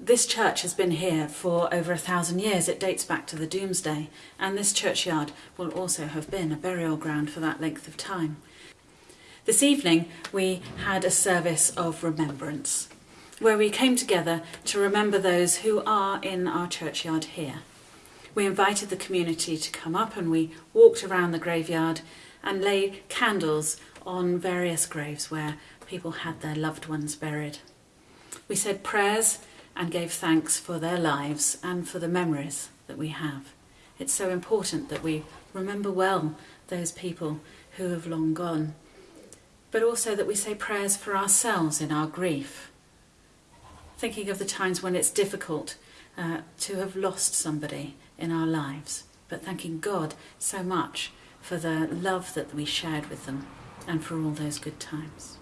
This church has been here for over a thousand years. It dates back to the Domesday, and this churchyard will also have been a burial ground for that length of time. This evening, we had a service of remembrance where we came together to remember those who are in our churchyard here. We invited the community to come up and we walked around the graveyard and laid candles on various graves where people had their loved ones buried. We said prayers and gave thanks for their lives and for the memories that we have. It's so important that we remember well those people who have long gone, but also that we say prayers for ourselves in our grief. Thinking of the times when it's difficult uh, to have lost somebody in our lives, but thanking God so much for the love that we shared with them and for all those good times.